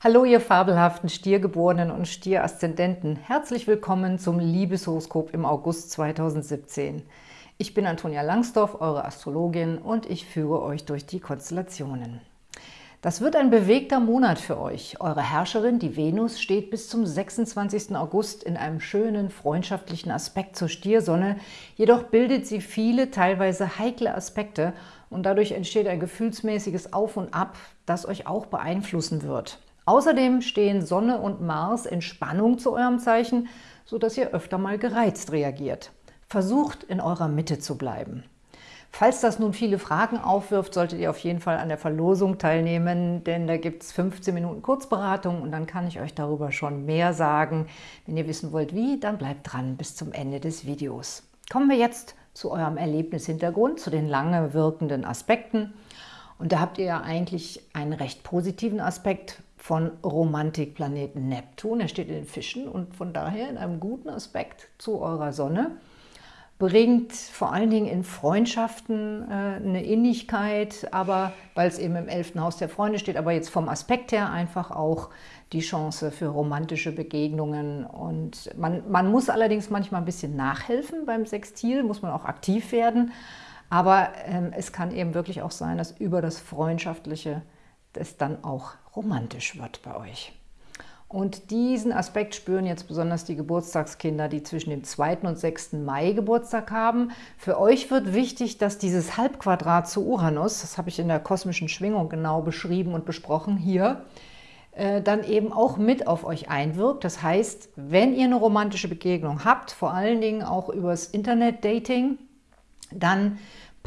Hallo, ihr fabelhaften Stiergeborenen und Stieraszendenten. Herzlich willkommen zum Liebeshoroskop im August 2017. Ich bin Antonia Langsdorf, eure Astrologin, und ich führe euch durch die Konstellationen. Das wird ein bewegter Monat für euch. Eure Herrscherin, die Venus, steht bis zum 26. August in einem schönen, freundschaftlichen Aspekt zur Stiersonne. Jedoch bildet sie viele, teilweise heikle Aspekte und dadurch entsteht ein gefühlsmäßiges Auf und Ab, das euch auch beeinflussen wird. Außerdem stehen Sonne und Mars in Spannung zu eurem Zeichen, sodass ihr öfter mal gereizt reagiert. Versucht, in eurer Mitte zu bleiben. Falls das nun viele Fragen aufwirft, solltet ihr auf jeden Fall an der Verlosung teilnehmen, denn da gibt es 15 Minuten Kurzberatung und dann kann ich euch darüber schon mehr sagen. Wenn ihr wissen wollt, wie, dann bleibt dran bis zum Ende des Videos. Kommen wir jetzt zu eurem Erlebnishintergrund, zu den lange wirkenden Aspekten. Und da habt ihr ja eigentlich einen recht positiven Aspekt, von Romantikplaneten Neptun. Er steht in den Fischen und von daher in einem guten Aspekt zu eurer Sonne. Bringt vor allen Dingen in Freundschaften äh, eine Innigkeit, aber weil es eben im elften Haus der Freunde steht, aber jetzt vom Aspekt her einfach auch die Chance für romantische Begegnungen. Und man, man muss allerdings manchmal ein bisschen nachhelfen beim Sextil, muss man auch aktiv werden. Aber ähm, es kann eben wirklich auch sein, dass über das Freundschaftliche es dann auch romantisch wird bei euch. Und diesen Aspekt spüren jetzt besonders die Geburtstagskinder, die zwischen dem 2. und 6. Mai Geburtstag haben. Für euch wird wichtig, dass dieses Halbquadrat zu Uranus, das habe ich in der kosmischen Schwingung genau beschrieben und besprochen hier, äh, dann eben auch mit auf euch einwirkt. Das heißt, wenn ihr eine romantische Begegnung habt, vor allen Dingen auch übers Internet-Dating, dann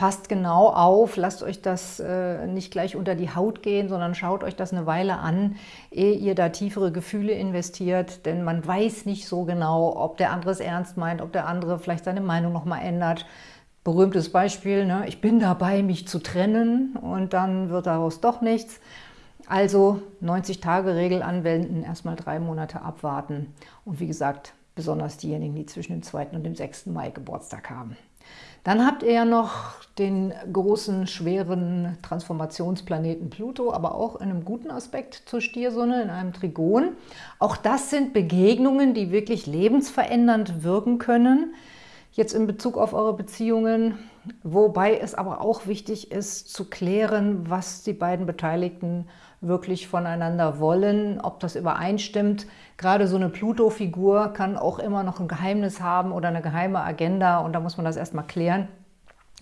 passt genau auf, lasst euch das äh, nicht gleich unter die Haut gehen, sondern schaut euch das eine Weile an, ehe ihr da tiefere Gefühle investiert, denn man weiß nicht so genau, ob der andere es ernst meint, ob der andere vielleicht seine Meinung nochmal ändert. Berühmtes Beispiel, ne? ich bin dabei, mich zu trennen und dann wird daraus doch nichts. Also 90-Tage-Regel anwenden, erstmal drei Monate abwarten und wie gesagt, besonders diejenigen, die zwischen dem 2. und dem 6. Mai Geburtstag haben. Dann habt ihr ja noch den großen, schweren Transformationsplaneten Pluto, aber auch in einem guten Aspekt zur Stiersonne, in einem Trigon. Auch das sind Begegnungen, die wirklich lebensverändernd wirken können, jetzt in Bezug auf eure Beziehungen, wobei es aber auch wichtig ist, zu klären, was die beiden Beteiligten wirklich voneinander wollen, ob das übereinstimmt. Gerade so eine Pluto-Figur kann auch immer noch ein Geheimnis haben oder eine geheime Agenda und da muss man das erstmal klären.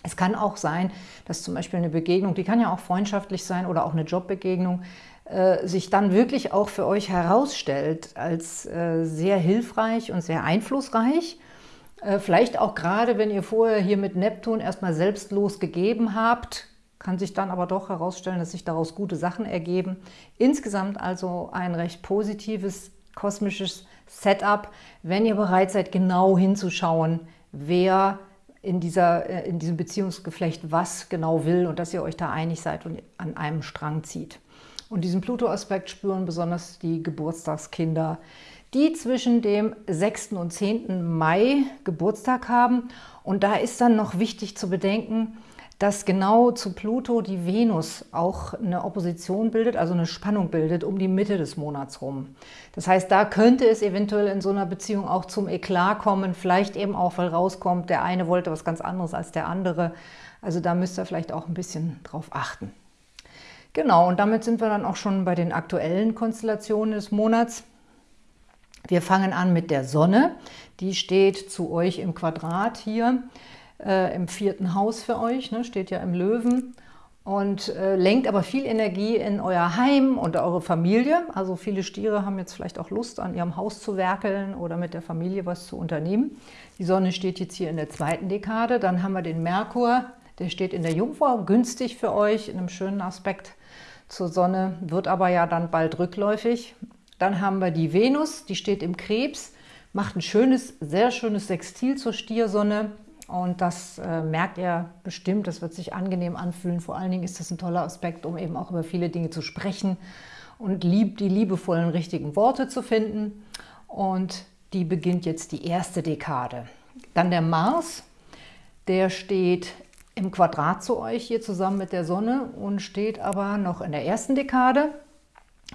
Es kann auch sein, dass zum Beispiel eine Begegnung, die kann ja auch freundschaftlich sein oder auch eine Jobbegegnung, äh, sich dann wirklich auch für euch herausstellt als äh, sehr hilfreich und sehr einflussreich. Äh, vielleicht auch gerade, wenn ihr vorher hier mit Neptun erstmal selbstlos gegeben habt, kann sich dann aber doch herausstellen, dass sich daraus gute Sachen ergeben. Insgesamt also ein recht positives kosmisches Setup, wenn ihr bereit seid, genau hinzuschauen, wer in, dieser, äh, in diesem Beziehungsgeflecht was genau will und dass ihr euch da einig seid und an einem Strang zieht. Und diesen Pluto-Aspekt spüren besonders die Geburtstagskinder, die zwischen dem 6. und 10. Mai Geburtstag haben. Und da ist dann noch wichtig zu bedenken, dass genau zu Pluto die Venus auch eine Opposition bildet, also eine Spannung bildet um die Mitte des Monats rum. Das heißt, da könnte es eventuell in so einer Beziehung auch zum Eklat kommen, vielleicht eben auch, weil rauskommt, der eine wollte was ganz anderes als der andere. Also da müsst ihr vielleicht auch ein bisschen drauf achten. Genau, und damit sind wir dann auch schon bei den aktuellen Konstellationen des Monats. Wir fangen an mit der Sonne. Die steht zu euch im Quadrat hier äh, im vierten Haus für euch, ne, steht ja im Löwen und äh, lenkt aber viel Energie in euer Heim und eure Familie. Also viele Stiere haben jetzt vielleicht auch Lust, an ihrem Haus zu werkeln oder mit der Familie was zu unternehmen. Die Sonne steht jetzt hier in der zweiten Dekade. Dann haben wir den Merkur, der steht in der Jungfrau, günstig für euch, in einem schönen Aspekt zur Sonne, wird aber ja dann bald rückläufig. Dann haben wir die Venus, die steht im Krebs, macht ein schönes, sehr schönes Sextil zur Stiersonne, und das äh, merkt ihr bestimmt, das wird sich angenehm anfühlen. Vor allen Dingen ist das ein toller Aspekt, um eben auch über viele Dinge zu sprechen und lieb, die liebevollen, richtigen Worte zu finden. Und die beginnt jetzt die erste Dekade. Dann der Mars, der steht im Quadrat zu euch hier zusammen mit der Sonne und steht aber noch in der ersten Dekade.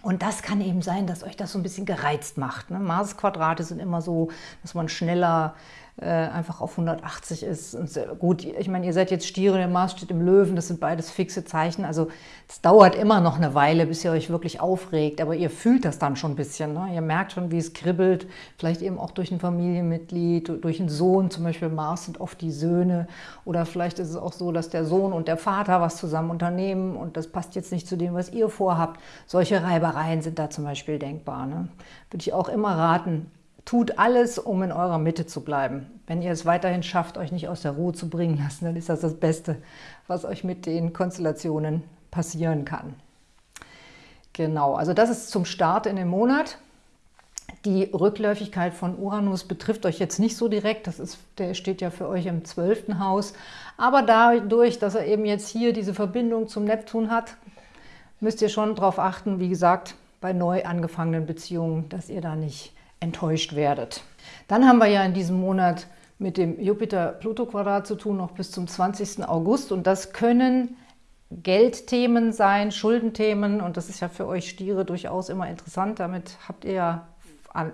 Und das kann eben sein, dass euch das so ein bisschen gereizt macht. Ne? Mars-Quadrate sind immer so, dass man schneller äh, einfach auf 180 ist. Und gut, ich meine, ihr seid jetzt Stiere, der Mars steht im Löwen, das sind beides fixe Zeichen. Also es dauert immer noch eine Weile, bis ihr euch wirklich aufregt, aber ihr fühlt das dann schon ein bisschen. Ne? Ihr merkt schon, wie es kribbelt, vielleicht eben auch durch ein Familienmitglied, durch einen Sohn, zum Beispiel Mars sind oft die Söhne. Oder vielleicht ist es auch so, dass der Sohn und der Vater was zusammen unternehmen und das passt jetzt nicht zu dem, was ihr vorhabt. Solche Reibereien sind da zum Beispiel denkbar. Ne? Würde ich auch immer raten, Tut alles, um in eurer Mitte zu bleiben. Wenn ihr es weiterhin schafft, euch nicht aus der Ruhe zu bringen lassen, dann ist das das Beste, was euch mit den Konstellationen passieren kann. Genau, also das ist zum Start in den Monat. Die Rückläufigkeit von Uranus betrifft euch jetzt nicht so direkt, das ist, der steht ja für euch im zwölften Haus. Aber dadurch, dass er eben jetzt hier diese Verbindung zum Neptun hat, müsst ihr schon darauf achten, wie gesagt, bei neu angefangenen Beziehungen, dass ihr da nicht enttäuscht werdet. Dann haben wir ja in diesem Monat mit dem Jupiter-Pluto-Quadrat zu tun, noch bis zum 20. August. Und das können Geldthemen sein, Schuldenthemen. Und das ist ja für euch Stiere durchaus immer interessant. Damit habt ihr ja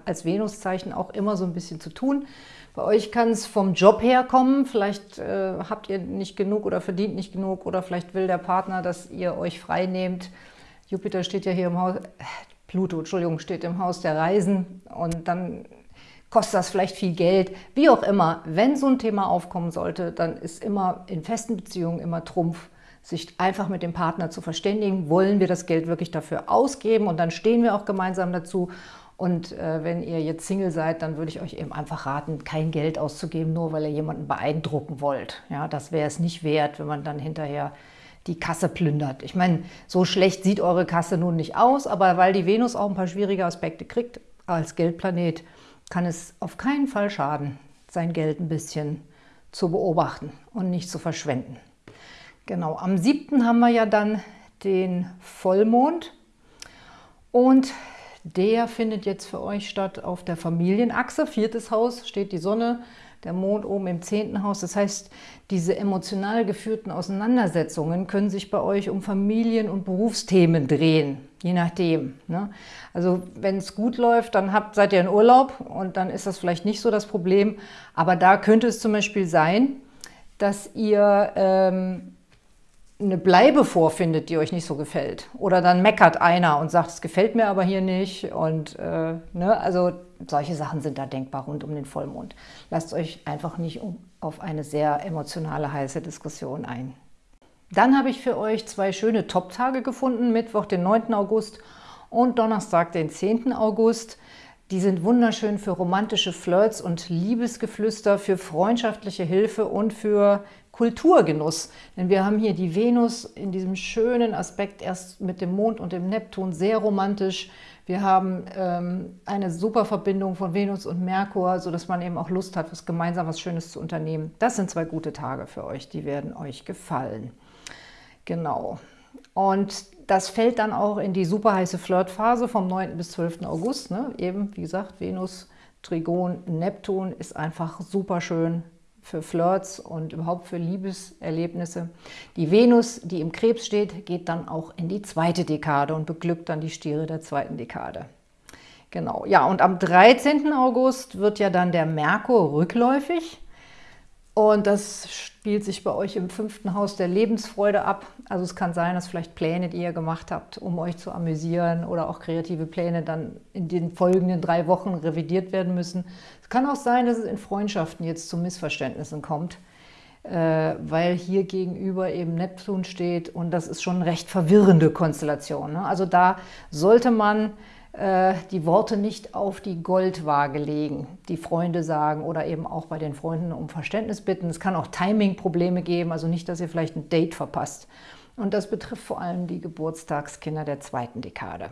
als Venuszeichen auch immer so ein bisschen zu tun. Bei euch kann es vom Job her kommen. Vielleicht äh, habt ihr nicht genug oder verdient nicht genug oder vielleicht will der Partner, dass ihr euch frei nehmt. Jupiter steht ja hier im Haus, Pluto, Entschuldigung, steht im Haus der Reisen und dann kostet das vielleicht viel Geld. Wie auch immer, wenn so ein Thema aufkommen sollte, dann ist immer in festen Beziehungen immer Trumpf, sich einfach mit dem Partner zu verständigen. Wollen wir das Geld wirklich dafür ausgeben? Und dann stehen wir auch gemeinsam dazu. Und äh, wenn ihr jetzt Single seid, dann würde ich euch eben einfach raten, kein Geld auszugeben, nur weil ihr jemanden beeindrucken wollt. Ja, das wäre es nicht wert, wenn man dann hinterher die Kasse plündert. Ich meine, so schlecht sieht eure Kasse nun nicht aus, aber weil die Venus auch ein paar schwierige Aspekte kriegt als Geldplanet, kann es auf keinen Fall schaden, sein Geld ein bisschen zu beobachten und nicht zu verschwenden. Genau, am 7. haben wir ja dann den Vollmond und der findet jetzt für euch statt auf der Familienachse. Viertes Haus steht die Sonne, der Mond oben im zehnten Haus. Das heißt, diese emotional geführten Auseinandersetzungen können sich bei euch um Familien- und Berufsthemen drehen, je nachdem. Ne? Also wenn es gut läuft, dann habt, seid ihr in Urlaub und dann ist das vielleicht nicht so das Problem. Aber da könnte es zum Beispiel sein, dass ihr ähm, eine Bleibe vorfindet, die euch nicht so gefällt. Oder dann meckert einer und sagt, es gefällt mir aber hier nicht. Und äh, ne, also solche Sachen sind da denkbar rund um den Vollmond. Lasst euch einfach nicht auf eine sehr emotionale, heiße Diskussion ein. Dann habe ich für euch zwei schöne Top-Tage gefunden, Mittwoch, den 9. August und Donnerstag, den 10. August. Die sind wunderschön für romantische Flirts und Liebesgeflüster, für freundschaftliche Hilfe und für Kulturgenuss. Denn wir haben hier die Venus in diesem schönen Aspekt erst mit dem Mond und dem Neptun, sehr romantisch. Wir haben ähm, eine super Verbindung von Venus und Merkur, sodass man eben auch Lust hat, was gemeinsam was Schönes zu unternehmen. Das sind zwei gute Tage für euch, die werden euch gefallen. Genau. Und das fällt dann auch in die super heiße Flirtphase vom 9. bis 12. August. Ne? Eben, wie gesagt, Venus, Trigon, Neptun ist einfach super schön für Flirts und überhaupt für Liebeserlebnisse. Die Venus, die im Krebs steht, geht dann auch in die zweite Dekade und beglückt dann die Stiere der zweiten Dekade. Genau, ja, und am 13. August wird ja dann der Merkur rückläufig. Und das spielt sich bei euch im fünften Haus der Lebensfreude ab. Also es kann sein, dass vielleicht Pläne, die ihr gemacht habt, um euch zu amüsieren oder auch kreative Pläne dann in den folgenden drei Wochen revidiert werden müssen. Es kann auch sein, dass es in Freundschaften jetzt zu Missverständnissen kommt, äh, weil hier gegenüber eben Neptun steht und das ist schon eine recht verwirrende Konstellation. Ne? Also da sollte man die Worte nicht auf die Goldwaage legen, die Freunde sagen oder eben auch bei den Freunden um Verständnis bitten. Es kann auch Timing-Probleme geben, also nicht, dass ihr vielleicht ein Date verpasst. Und das betrifft vor allem die Geburtstagskinder der zweiten Dekade.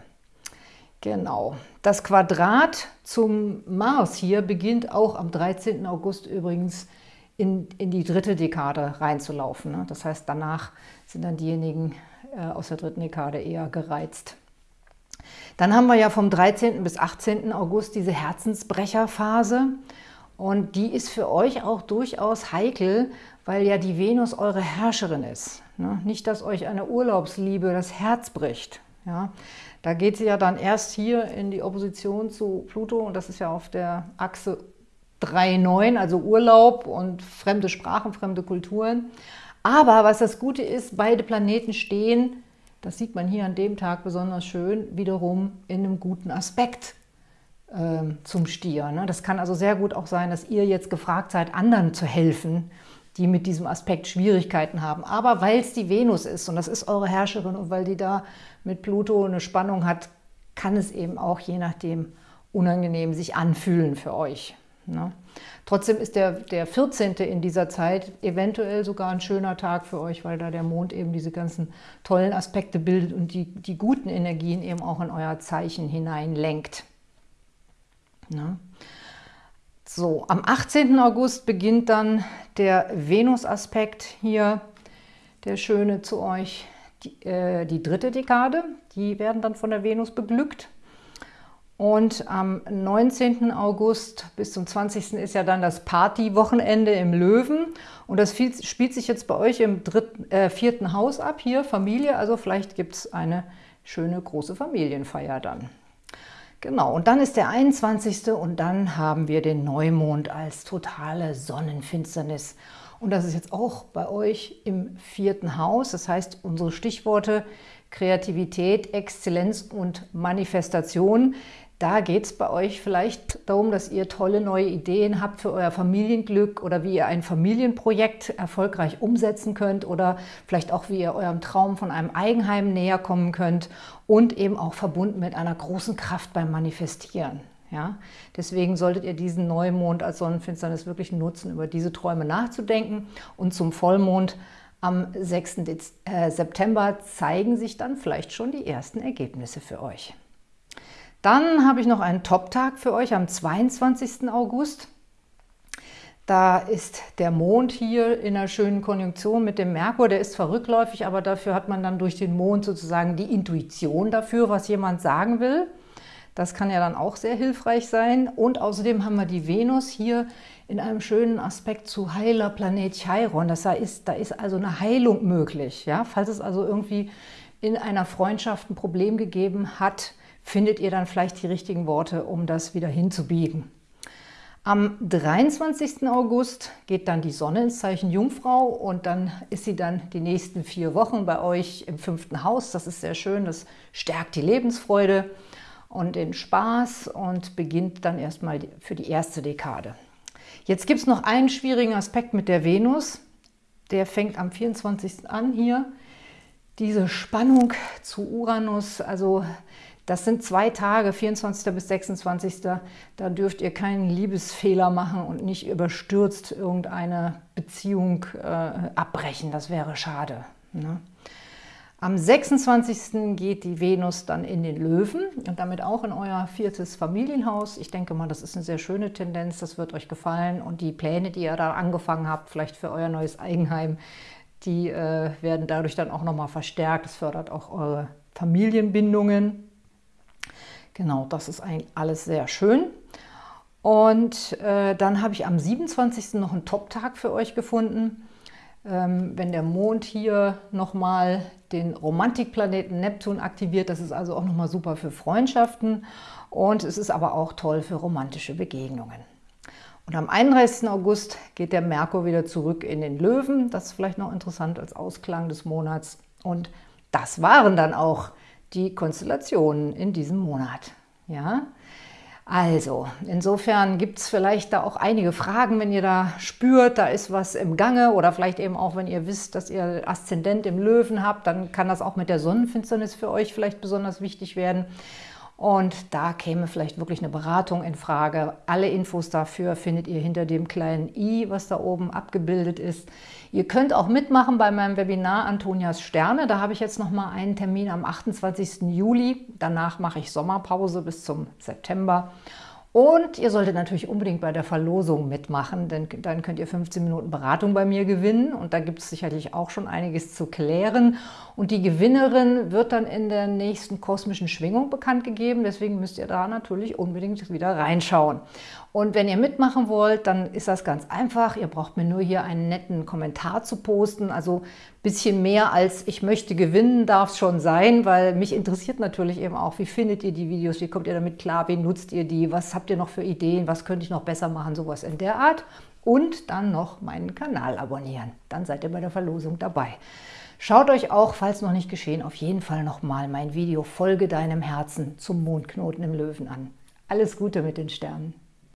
Genau. Das Quadrat zum Mars hier beginnt auch am 13. August übrigens in, in die dritte Dekade reinzulaufen. Ne? Das heißt, danach sind dann diejenigen äh, aus der dritten Dekade eher gereizt. Dann haben wir ja vom 13. bis 18. August diese Herzensbrecherphase. Und die ist für euch auch durchaus heikel, weil ja die Venus eure Herrscherin ist. Ne? Nicht, dass euch eine Urlaubsliebe das Herz bricht. Ja, da geht sie ja dann erst hier in die Opposition zu Pluto und das ist ja auf der Achse 3,9, also Urlaub und fremde Sprachen, fremde Kulturen. Aber was das Gute ist, beide Planeten stehen, das sieht man hier an dem Tag besonders schön, wiederum in einem guten Aspekt äh, zum Stier. Ne? Das kann also sehr gut auch sein, dass ihr jetzt gefragt seid, anderen zu helfen, die mit diesem Aspekt Schwierigkeiten haben. Aber weil es die Venus ist und das ist eure Herrscherin und weil die da mit Pluto eine Spannung hat, kann es eben auch je nachdem unangenehm sich anfühlen für euch. Ne? Trotzdem ist der, der 14. in dieser Zeit eventuell sogar ein schöner Tag für euch, weil da der Mond eben diese ganzen tollen Aspekte bildet und die, die guten Energien eben auch in euer Zeichen hinein lenkt. Ne? So, am 18. August beginnt dann der Venus-Aspekt hier, der schöne zu euch, die, äh, die dritte Dekade. Die werden dann von der Venus beglückt. Und am 19. August bis zum 20. ist ja dann das Partywochenende im Löwen. Und das spielt sich jetzt bei euch im dritten, äh, vierten Haus ab, hier Familie. Also vielleicht gibt es eine schöne große Familienfeier dann. Genau, und dann ist der 21. und dann haben wir den Neumond als totale Sonnenfinsternis. Und das ist jetzt auch bei euch im vierten Haus. Das heißt, unsere Stichworte Kreativität, Exzellenz und Manifestation, da geht es bei euch vielleicht darum, dass ihr tolle neue Ideen habt für euer Familienglück oder wie ihr ein Familienprojekt erfolgreich umsetzen könnt oder vielleicht auch, wie ihr eurem Traum von einem Eigenheim näher kommen könnt und eben auch verbunden mit einer großen Kraft beim Manifestieren. Ja? Deswegen solltet ihr diesen Neumond als Sonnenfinsternis wirklich nutzen, über diese Träume nachzudenken. Und zum Vollmond am 6. Äh, September zeigen sich dann vielleicht schon die ersten Ergebnisse für euch. Dann habe ich noch einen Top-Tag für euch am 22. August. Da ist der Mond hier in einer schönen Konjunktion mit dem Merkur. Der ist zwar rückläufig, aber dafür hat man dann durch den Mond sozusagen die Intuition dafür, was jemand sagen will. Das kann ja dann auch sehr hilfreich sein. Und außerdem haben wir die Venus hier in einem schönen Aspekt zu heiler Planet Chiron. Das heißt, da ist also eine Heilung möglich. Ja? Falls es also irgendwie in einer Freundschaft ein Problem gegeben hat, findet ihr dann vielleicht die richtigen Worte, um das wieder hinzubiegen. Am 23. August geht dann die Sonne ins Zeichen Jungfrau und dann ist sie dann die nächsten vier Wochen bei euch im fünften Haus. Das ist sehr schön, das stärkt die Lebensfreude und den Spaß und beginnt dann erstmal für die erste Dekade. Jetzt gibt es noch einen schwierigen Aspekt mit der Venus. Der fängt am 24. an hier. Diese Spannung zu Uranus, also das sind zwei Tage, 24. bis 26. Da dürft ihr keinen Liebesfehler machen und nicht überstürzt irgendeine Beziehung äh, abbrechen. Das wäre schade. Ne? Am 26. geht die Venus dann in den Löwen und damit auch in euer viertes Familienhaus. Ich denke mal, das ist eine sehr schöne Tendenz, das wird euch gefallen. Und die Pläne, die ihr da angefangen habt, vielleicht für euer neues Eigenheim, die äh, werden dadurch dann auch nochmal verstärkt. Das fördert auch eure Familienbindungen. Genau, das ist eigentlich alles sehr schön. Und äh, dann habe ich am 27. noch einen Top-Tag für euch gefunden. Ähm, wenn der Mond hier nochmal den Romantikplaneten Neptun aktiviert, das ist also auch nochmal super für Freundschaften und es ist aber auch toll für romantische Begegnungen. Und am 31. August geht der Merkur wieder zurück in den Löwen. Das ist vielleicht noch interessant als Ausklang des Monats. Und das waren dann auch die Konstellationen in diesem Monat. Ja, also, insofern gibt es vielleicht da auch einige Fragen, wenn ihr da spürt, da ist was im Gange oder vielleicht eben auch, wenn ihr wisst, dass ihr Aszendent im Löwen habt, dann kann das auch mit der Sonnenfinsternis für euch vielleicht besonders wichtig werden. Und da käme vielleicht wirklich eine Beratung in Frage. Alle Infos dafür findet ihr hinter dem kleinen i, was da oben abgebildet ist. Ihr könnt auch mitmachen bei meinem Webinar Antonias Sterne. Da habe ich jetzt noch mal einen Termin am 28. Juli. Danach mache ich Sommerpause bis zum September. Und ihr solltet natürlich unbedingt bei der Verlosung mitmachen, denn dann könnt ihr 15 Minuten Beratung bei mir gewinnen und da gibt es sicherlich auch schon einiges zu klären. Und die Gewinnerin wird dann in der nächsten kosmischen Schwingung bekannt gegeben, deswegen müsst ihr da natürlich unbedingt wieder reinschauen. Und wenn ihr mitmachen wollt, dann ist das ganz einfach. Ihr braucht mir nur hier einen netten Kommentar zu posten. Also Bisschen mehr als ich möchte gewinnen darf es schon sein, weil mich interessiert natürlich eben auch, wie findet ihr die Videos, wie kommt ihr damit klar, wie nutzt ihr die, was habt ihr noch für Ideen, was könnte ich noch besser machen, sowas in der Art. Und dann noch meinen Kanal abonnieren, dann seid ihr bei der Verlosung dabei. Schaut euch auch, falls noch nicht geschehen, auf jeden Fall nochmal mein Video Folge deinem Herzen zum Mondknoten im Löwen an. Alles Gute mit den Sternen!